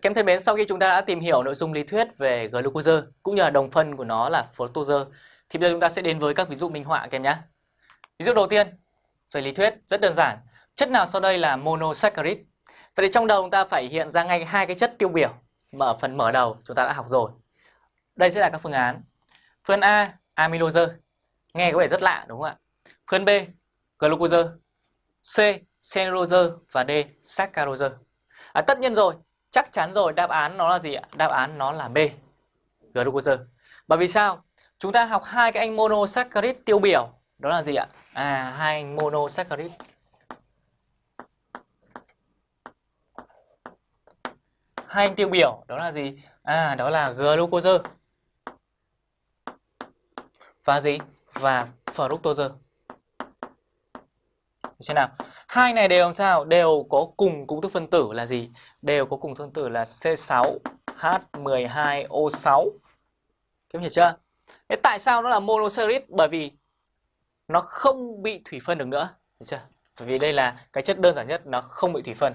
Kem thân mến, sau khi chúng ta đã tìm hiểu nội dung lý thuyết về glucose cũng như là đồng phân của nó là fructose thì bây giờ chúng ta sẽ đến với các ví dụ minh họa các em nhé. Ví dụ đầu tiên về lý thuyết rất đơn giản. Chất nào sau đây là monosaccharide? Vậy thì trong đầu chúng ta phải hiện ra ngay hai cái chất tiêu biểu mà ở phần mở đầu chúng ta đã học rồi. Đây sẽ là các phương án. Phương A amylose. Nghe có vẻ rất lạ đúng không ạ? Phương B glucose. C cellulose và D saccharose. À, tất nhiên rồi, chắc chắn rồi đáp án nó là gì ạ? Đáp án nó là B. Glucose. Bởi vì sao? Chúng ta học hai cái anh monosaccharide tiêu biểu, đó là gì ạ? À hai anh monosaccharide. Hai anh tiêu biểu đó là gì? À đó là glucose. Và gì? Và fructose. Được chưa nào? Hai này đều làm sao? Đều có cùng công thức phân tử là gì? Đều có cùng phân tử là C6H12O6. Kiếm hiểu chưa? Thế tại sao nó là monosaccharide? Bởi vì nó không bị thủy phân được nữa. Hiểu chưa? Bởi vì đây là cái chất đơn giản nhất, nó không bị thủy phân.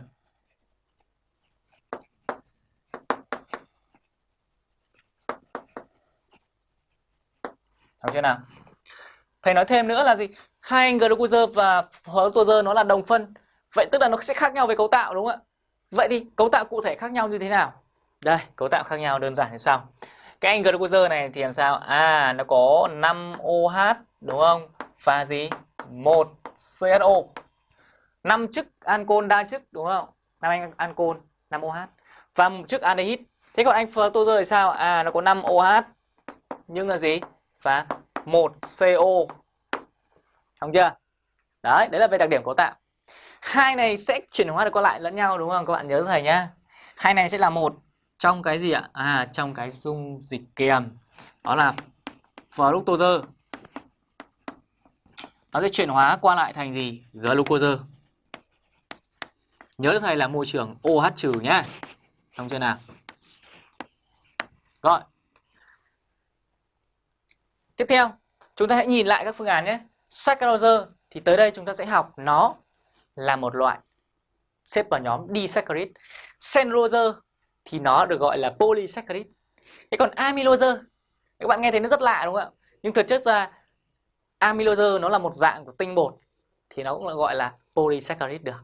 Hiểu chưa nào? Thầy nói thêm nữa là gì? Hai anh glucose và fructose nó là đồng phân. Vậy tức là nó sẽ khác nhau về cấu tạo, đúng không ạ? Vậy thì cấu tạo cụ thể khác nhau như thế nào? Đây, cấu tạo khác nhau đơn giản như sau. Cái anh glucose này thì làm sao? À nó có 5 OH đúng không? Và gì? Một CHO 5 chức ancol đa chức đúng không? Năm anh ancol 5 OH và một chức aldehyde thế còn anh fructose thì sao? À nó có 5 OH nhưng là gì? Và một CO không chưa? Đấy, đấy là về đặc điểm cấu tạo. Hai này sẽ chuyển hóa được qua lại lẫn nhau đúng không? Các bạn nhớ thầy nhá. Hai này sẽ là một trong cái gì ạ? À, trong cái dung dịch kiềm. Đó là fructose. Nó sẽ chuyển hóa qua lại thành gì? Glucose. Nhớ thầy là môi trường OH trừ nhá. Xong chưa nào? Rồi. Tiếp theo, chúng ta hãy nhìn lại các phương án nhé. Saccharose thì tới đây chúng ta sẽ học nó là một loại xếp vào nhóm disaccharide. Cellulose thì nó được gọi là polysaccharide. Thế còn amylose, các bạn nghe thấy nó rất lạ đúng không ạ? Nhưng thực chất ra, amylose nó là một dạng của tinh bột thì nó cũng gọi là polysaccharide được.